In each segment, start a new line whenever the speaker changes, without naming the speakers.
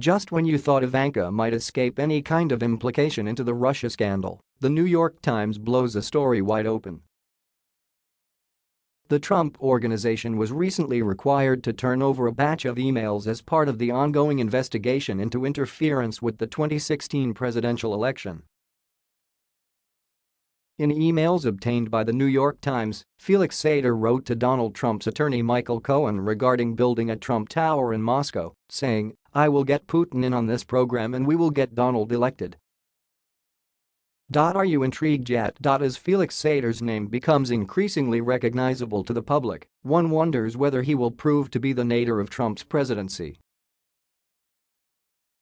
Just when you thought Ivanka might escape any kind of implication into the Russia scandal, the New York Times blows a story wide open. The Trump Organization was recently required to turn over a batch of emails as part of the ongoing investigation into interference with the 2016 presidential election. In emails obtained by the New York Times, Felix Sater wrote to Donald Trump's attorney Michael Cohen regarding building a Trump Tower in Moscow, saying, I will get Putin in on this program and we will get Donald elected. Are you intrigued yet? As Felix Sater's name becomes increasingly recognizable to the public, one wonders whether he will prove to be the nadir of Trump's presidency.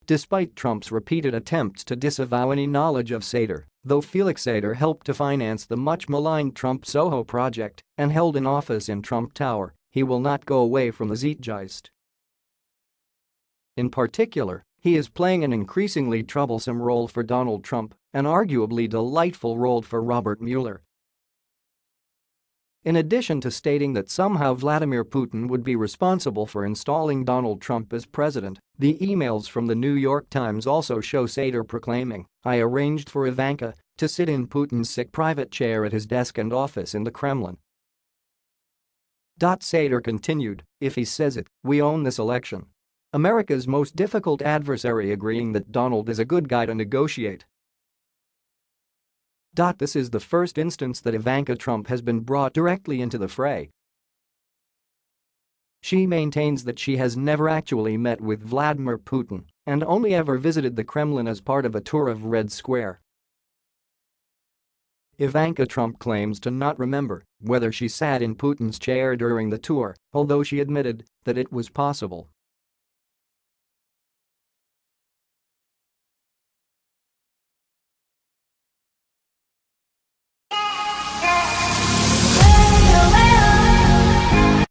Despite Trump's repeated attempts to disavow any knowledge of Sater, though Felix Sater helped to finance the much-maligned Trump Soho project and held an office in Trump Tower, he will not go away from the Zeitgeist. In particular, he is playing an increasingly troublesome role for Donald Trump, an arguably delightful role for Robert Mueller, in addition to stating that somehow Vladimir Putin would be responsible for installing Donald Trump as president, the emails from the New York Times also show Sater proclaiming, I arranged for Ivanka to sit in Putin's sick private chair at his desk and office in the Kremlin. Sater continued, if he says it, we own this election. America's most difficult adversary agreeing that Donald is a good guy to negotiate this is the first instance that Ivanka Trump has been brought directly into the fray. She maintains that she has never actually met with Vladimir Putin and only ever visited the Kremlin as part of a tour of Red Square. Ivanka Trump claims to not remember whether she sat in Putin's chair during the tour, although she admitted that it was possible.